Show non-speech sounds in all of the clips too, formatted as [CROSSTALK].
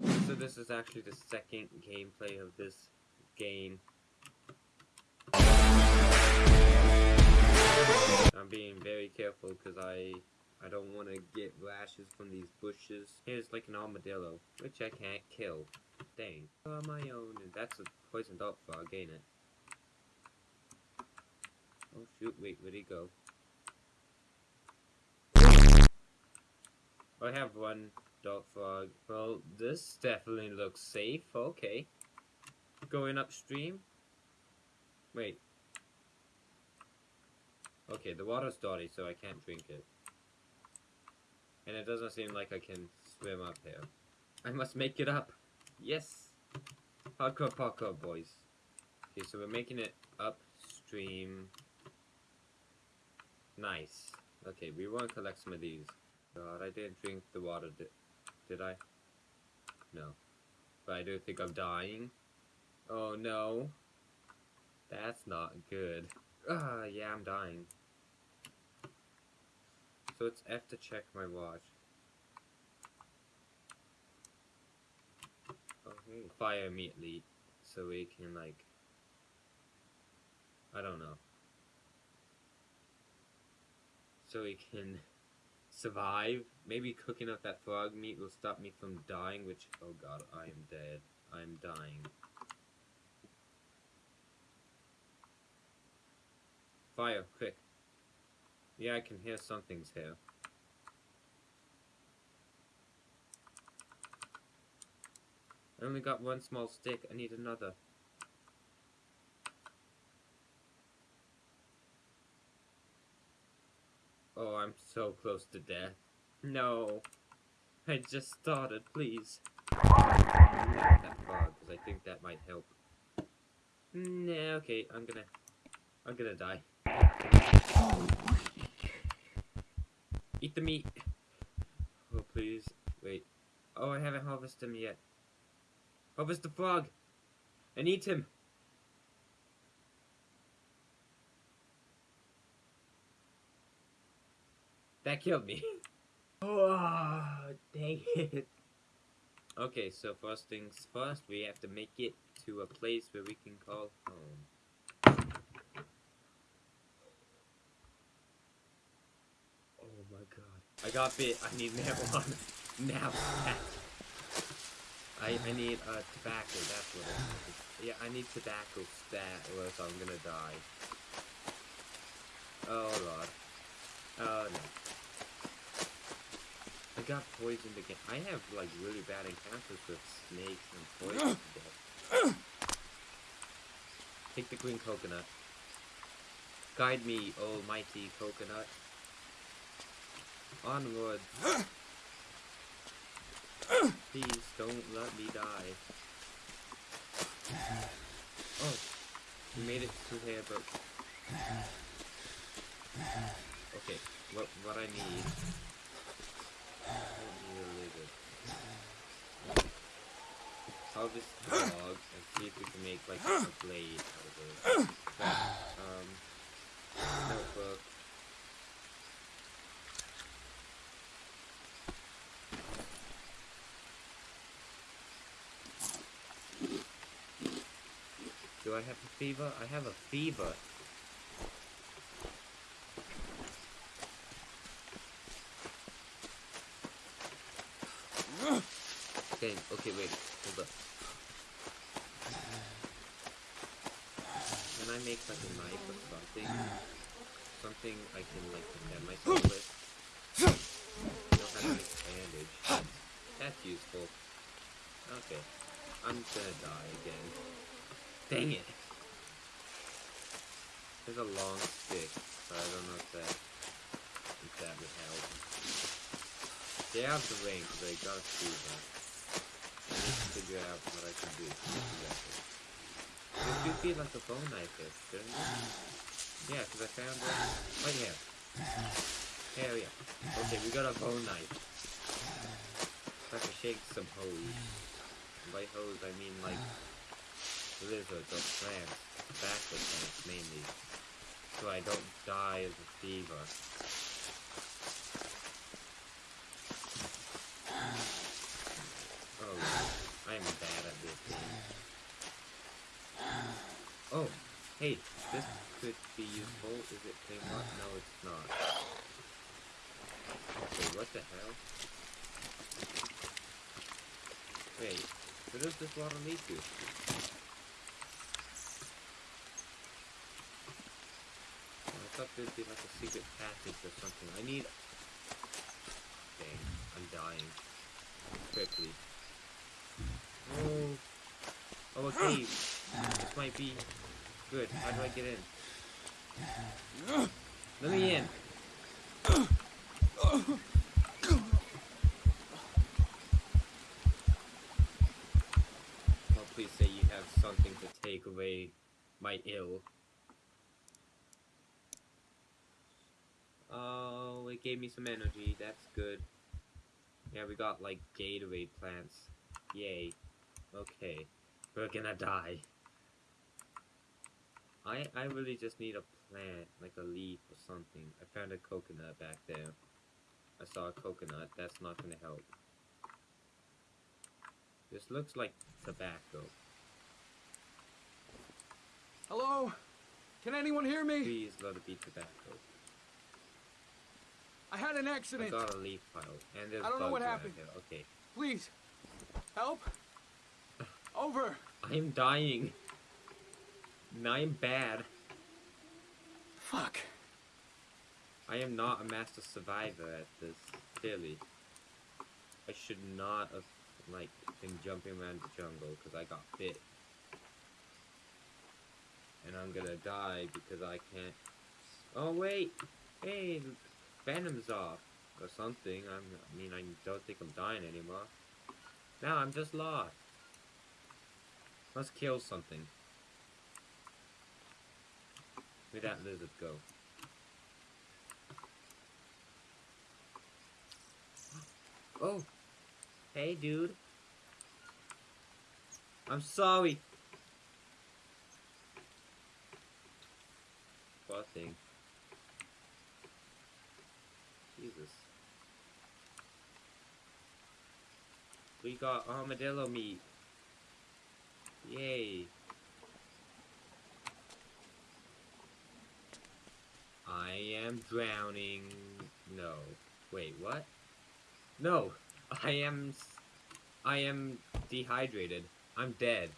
So this is actually the second gameplay of this game. I'm being very careful because I I don't want to get rashes from these bushes. Here's like an armadillo, which I can't kill. Dang. On my own, and that's a poison dart frog, ain't it? Oh shoot, wait, where'd he go? I have one dog frog. Well, this definitely looks safe. Okay. Going upstream? Wait. Okay, the water's dirty, so I can't drink it. And it doesn't seem like I can swim up here. I must make it up. Yes. Hardcore parkour, boys. Okay, so we're making it upstream. Nice. Okay, we want to collect some of these. God, I didn't drink the water, did, I? No. But I do think I'm dying. Oh no. That's not good. Ah, yeah, I'm dying. So it's F to check my watch. Okay. Fire immediately so we can like I don't know. So we can survive. Maybe cooking up that frog meat will stop me from dying, which oh god, I am dead. I'm dying. Fire, quick. Yeah, I can hear something's here. I only got one small stick. I need another. Oh, I'm so close to death. No. I just started, please. That frog, because I think that might help. Nah, okay, I'm gonna... I'm gonna die. Eat the meat. Oh, please. Wait. Oh, I haven't harvested him yet. Harvest the frog. And eat him. That killed me. [LAUGHS] oh, dang it. Okay, so first things first, we have to make it to a place where we can call home. Oh my god. I got bit. I need [LAUGHS] marijuana. Now I, I need uh, tobacco, that's what it is. Yeah, I need tobacco stat or I'm gonna die. Oh lord. Oh no. I got poisoned again. I have like really bad encounters with snakes and poison [CLEARS THROAT] today. Take the green coconut. Guide me, almighty coconut. Onward. Please don't let me die. Oh, we made it to here, but okay. What what I need? Little bit. Harvest the log and see if we can make like a blade out of it. But, um, notebook. Do I have a fever? I have a fever. Okay, okay, wait, hold up. Can I make like a knife or something? [SIGHS] Something I can like protect myself with? I don't have to a bandage. That's useful. Okay. I'm gonna die again. Dang it! There's a long stick, but I don't know if that if that would help. Get out the ring, because I gotta see that. I need to figure out what I can do to do that. It should be like a bone knife is, shouldn't it? Yeah, because I found it right here. Here, yeah. Okay, we got a bone knife. I can shake some hose. By hose, I mean like lizards or plants, tobacco plants mainly, so I don't die of a fever. Oh. I'm bad at this game. Oh, hey, this could be useful. Is it Claymore? No, it's not. Wait, what the hell? Wait, where does this water lead to? I thought there'd be like a secret passage or something. I need... Dang, I'm dying. Quickly. Oh! Oh! This might be good. How do I get in? Let me in! Oh, please say you have something to take away my ill. Oh, it gave me some energy. That's good. Yeah, we got like Gatorade plants. Yay. Okay. We're gonna die. I I really just need a plant, like a leaf or something. I found a coconut back there. I saw a coconut. That's not gonna help. This looks like tobacco. Hello? Can anyone hear me? Please let it be tobacco. I had an accident. I got a leaf pile, and there's I don't know what happened. here. Okay. Please. Help. [LAUGHS] Over. I'm dying. I'm bad. Fuck. I am not a master survivor at this, clearly. I should not have, like, been jumping around the jungle because I got bit. And I'm gonna die because I can't... Oh, wait! Hey, Venom's off. Or something. I'm, I mean, I don't think I'm dying anymore. Now I'm just lost. Let's kill something. Where'd that lizard go? Oh! Hey, dude. I'm sorry. Poor thing. Jesus. We got armadillo meat. Yay. I am drowning. No. Wait, what? No, I am. I am dehydrated. I'm dead.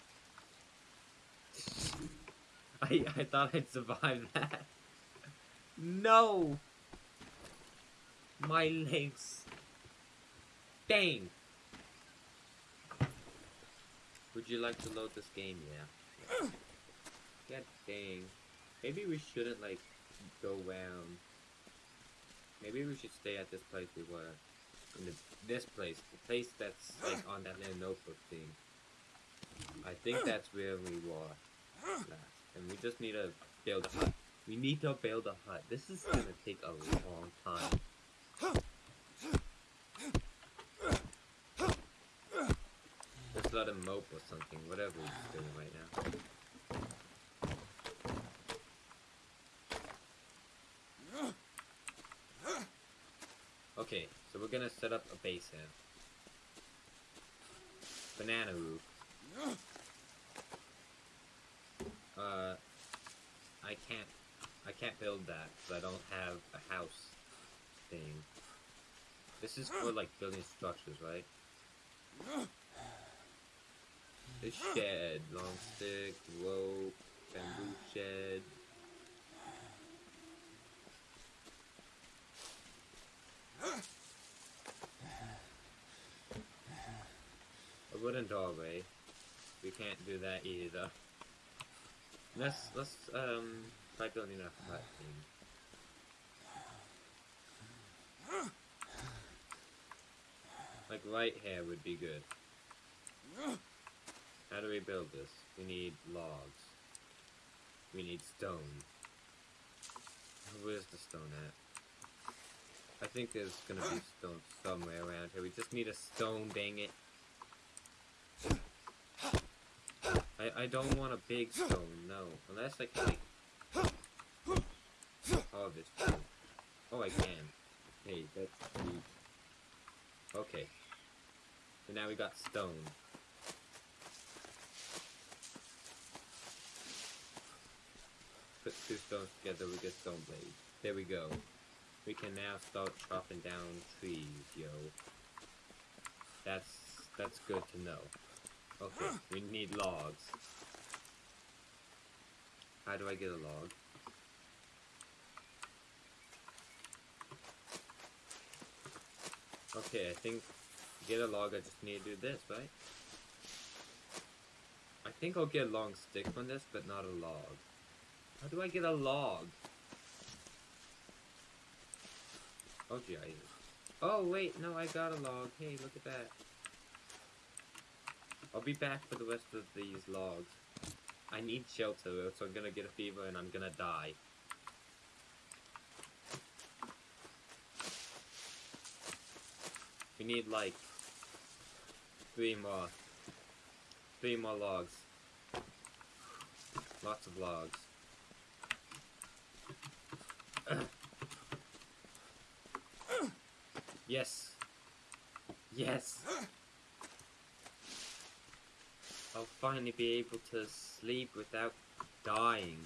[LAUGHS] I I thought I'd survive that. No. My legs. Dang. Would you like to load this game? Yeah. God dang. Maybe we shouldn't like go round. Maybe we should stay at this place we were. In the, this place, the place that's like on that little notebook thing. I think hmm. that's where we were last, and we just need to build a hut. We need to build a hut. This is gonna take a long time. Let's let him mope or something, whatever he's doing right now. Okay, so we're gonna set up a here. Banana roof. Uh, I can't, I can't build that because I don't have a house thing. This is for like building structures, right? The shed, long stick, rope, bamboo shed. A wooden doorway. We can't do that either. Let's let's um try building a hut thing. Like right here would be good. How do we build this? We need logs. We need stone. Where's the stone at? I think there's gonna be stone somewhere around here. We just need a stone, dang it. I, I don't want a big stone, no. Unless I can... Oh, this Oh, I can. Hey, that's neat. Okay. So now we got stone. Put two stones together, we get stone blade. There we go. We can now start chopping down trees, yo. That's that's good to know. Okay, we need logs. How do I get a log? Okay, I think get a log I just need to do this, right? I think I'll get a long stick from this, but not a log. How do I get a log? Oh, Jesus. Oh, wait, no, I got a log. Hey, look at that. I'll be back for the rest of these logs. I need shelter, or else I'm gonna get a fever and I'm gonna die. We need like three more. Three more logs. Lots of logs. [COUGHS] yes. Yes. I'll finally be able to sleep without dying.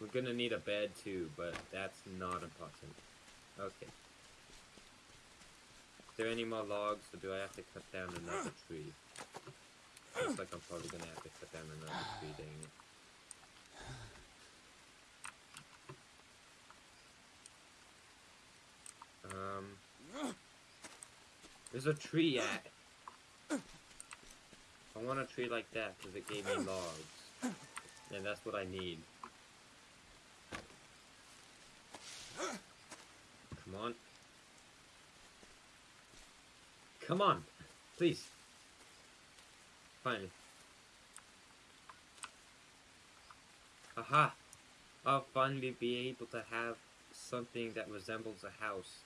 We're gonna need a bed too, but that's not important. Okay. Is there any more logs, or do I have to cut down another tree? Looks like I'm probably gonna have to cut down another tree, dang it. Um, there's a tree at. I want a tree like that because it gave me hmm. logs, and that's what I need. Come on. Come on, please. Finally. Aha! I'll finally be able to have something that resembles a house.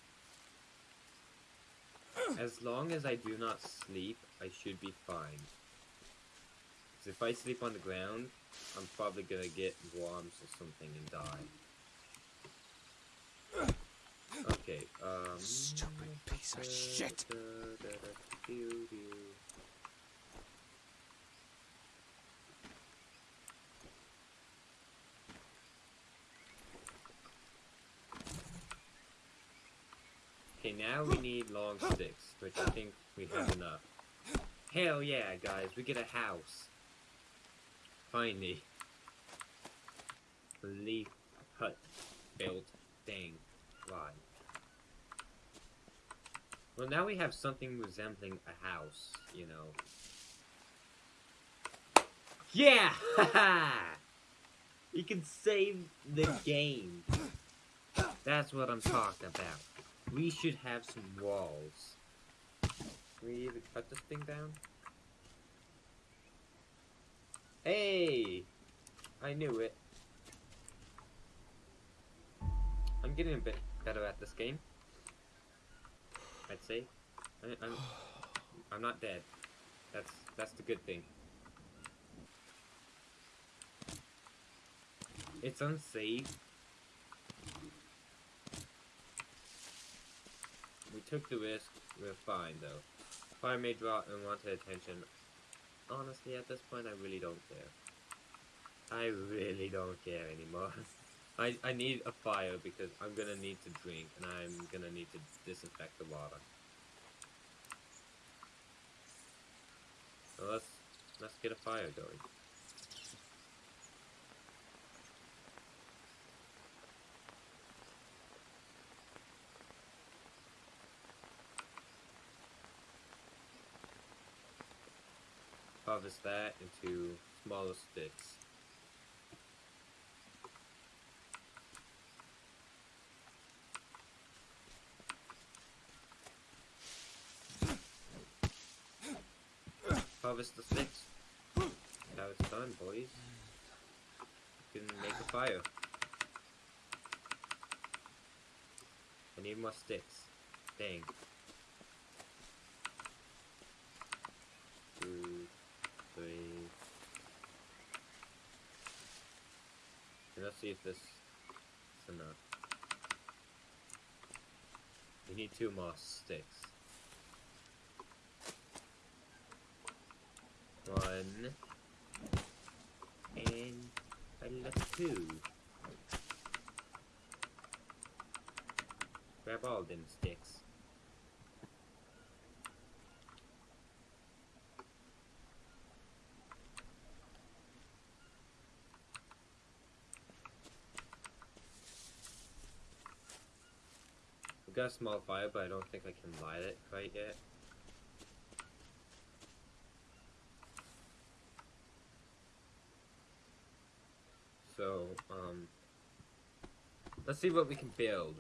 Hmm. As long as I do not sleep, I should be fine. 'Cause if I sleep on the ground, I'm probably gonna get worms or something and die. Okay, um... Stupid piece of shit. Okay, now we need long sticks, which I think we have enough. Hell yeah, guys, we get a house. Finally. Leaf hut built thing. Why? Well, now we have something resembling a house, you know. Yeah! [LAUGHS] You can save the game. That's what I'm talking about. We should have some walls. Can we even cut this thing down? Hey! I knew it. I'm getting a bit better at this game. I'd say. I, I'm, I'm not dead. That's that's the good thing. It's unsafe. We took the risk. We're fine though. Fire may draw unwanted attention. Honestly, at this point, I really don't care. I really don't care anymore. [LAUGHS] I, I need a fire because I'm gonna need to drink and I'm gonna need to disinfect the water. So let's let's get a fire going. Harvest that into smaller sticks. Harvest the sticks. Now it's done, boys. You can make a fire. I need more sticks. Dang. Two, three. And let's see if this is enough. We need two more sticks. One. And I left two. Grab all them sticks. Got a small fire, but I don't think I can light it quite yet. So, um, let's see what we can build.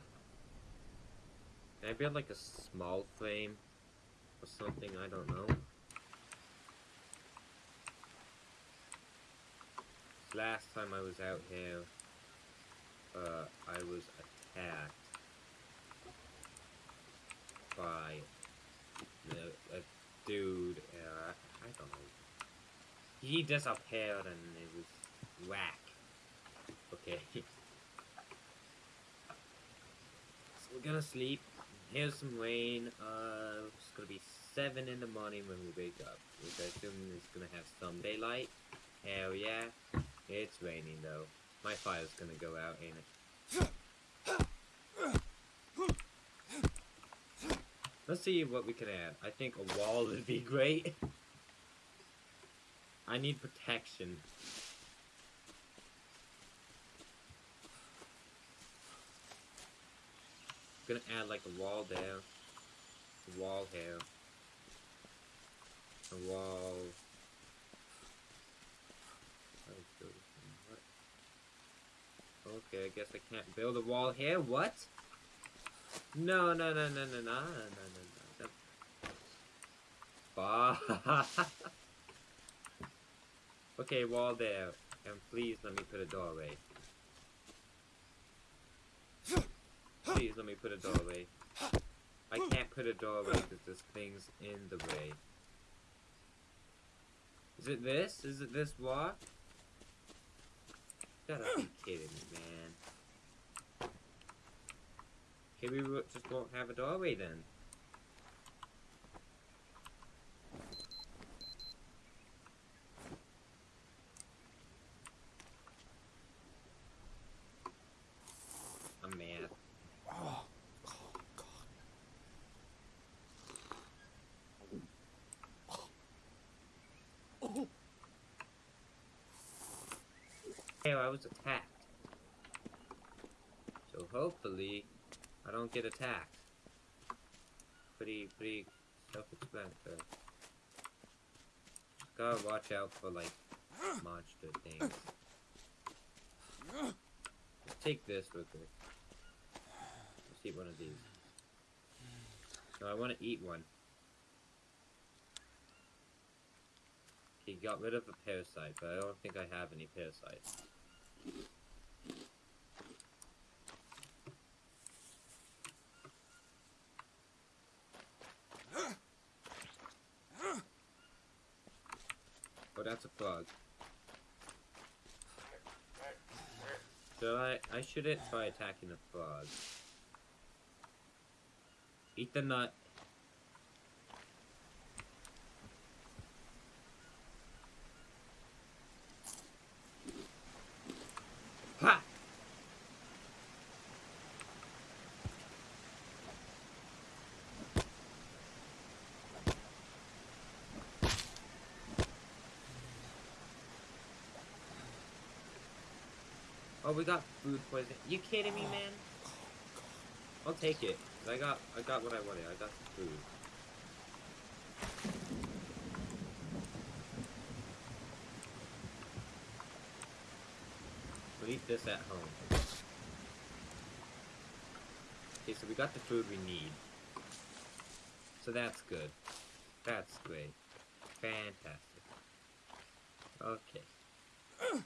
Can I build like a small frame or something? I don't know. Last time I was out here, uh, I was attacked by the, a dude. Uh, I don't know. He disappeared and it was whack. Okay. [LAUGHS] so we're gonna sleep. Here's some rain. Uh, it's gonna be seven in the morning when we wake up, which I assume is gonna have some daylight. Hell yeah. It's raining though. My fire's gonna go out, ain't it? [LAUGHS] Let's see what we can add. I think a wall would be great. I need protection. I'm gonna add like a wall there, a wall here, a wall. Okay, I guess I can't build a wall here. What? No, no, no, no, no, no, no, no, no, no. [LAUGHS] okay, wall there, and please let me put a doorway. Please let me put a doorway. I can't put a doorway because there's things in the way. Is it this? Is it this? You gotta be kidding me, man. Okay, we just won't have a doorway then. I'm mad. Oh, oh God. Oh, Hey, I was attacked. So hopefully, I don't get attacked. Pretty, pretty self-explanatory. Gotta watch out for like monster things. Let's take this real quick. Let's eat one of these. No, I want to eat one. He got rid of a parasite, but I don't think I have any parasites. Oh, that's a frog. So I, I shouldn't try attacking the frog. Eat the nut. Oh, we got food poisoning. You kidding me, man? I'll take it. I got, I got what I wanted. I got the food. We'll eat this at home. Okay, so we got the food we need. So that's good. That's great. Fantastic. Okay.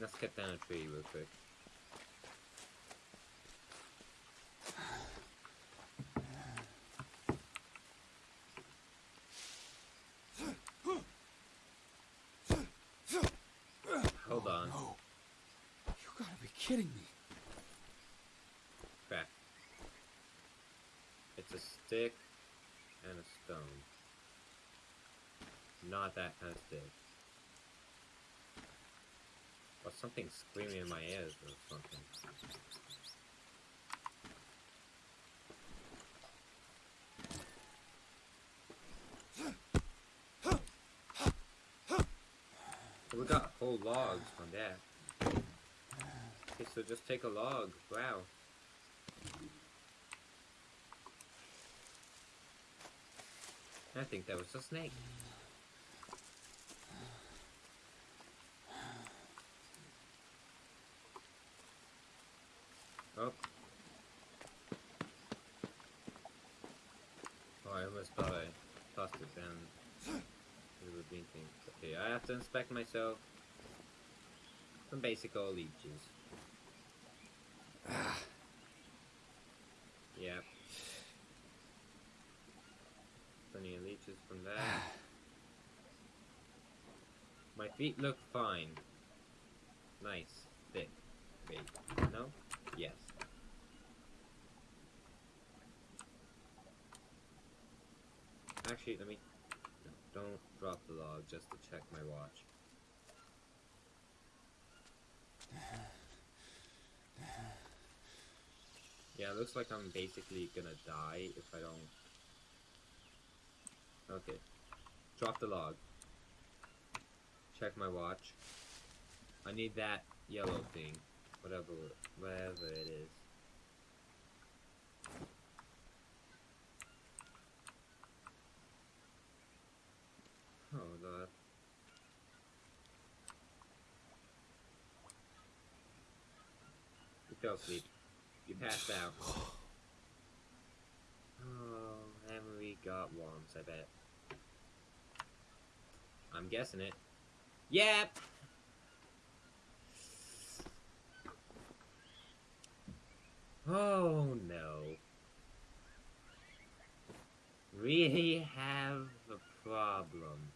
Let's cut down a tree real quick. Hold on. Oh, no. You gotta be kidding me. Crap. It's a stick and a stone. Not that kind of stick. Something screaming in my ears or something. We got whole logs from that. Okay, so just take a log. Wow. I think that was a snake. Oh. Oh, I almost thought I tossed it down. It would be thing. Okay, I have to inspect myself. Some basic old leeches. Ah. Yep. Plenty of leeches from that. Ah. My feet look fine. Nice. Thick. Wait. No? Yes. Actually, let me... don't drop the log just to check my watch. Yeah, looks like I'm basically gonna die if I don't... Okay. Drop the log. Check my watch. I need that yellow thing. Whatever, whatever it is. Oh, God. Fell asleep. You passed out. [SIGHS] Oh, Emery got worms, I bet. I'm guessing it. Yep! Oh no. Really have a problem.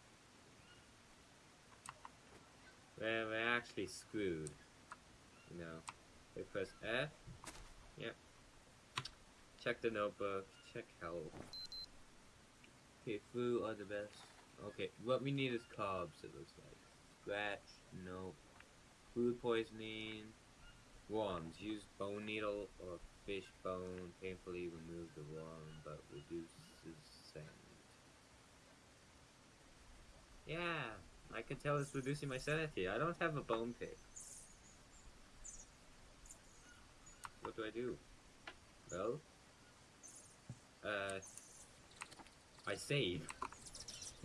Well, we're actually screwed. You know. We press F. Yep. Check the notebook. Check health. Okay, food are the best. Okay, what we need is cobs, it looks like. Scratch, nope. Food poisoning. Worms. Use bone needle or fish bone. Painfully remove the worm, but reduces scent. Yeah, I can tell it's reducing my sanity. I don't have a bone pick. What do I do? Well, uh, I save,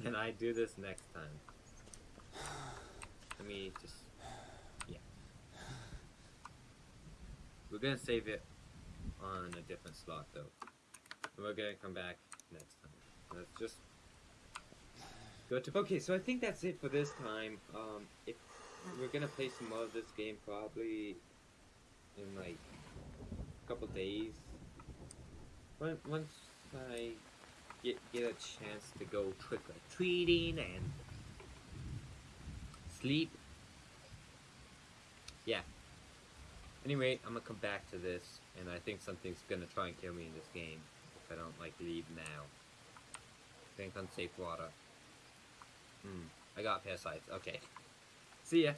and I do this next time. Let me just, yeah. We're gonna save it on a different slot though. And we're gonna come back next time. Let's just go to. Okay, so I think that's it for this time. Um, if we're gonna play some more of this game probably in like couple days. When, once I get get a chance to go trick or treating and sleep. Yeah. Anyway, I'm gonna come back to this, and I think something's gonna try and kill me in this game if I don't like leave now. Think unsafe water. Hmm. I got parasites. Okay. See ya.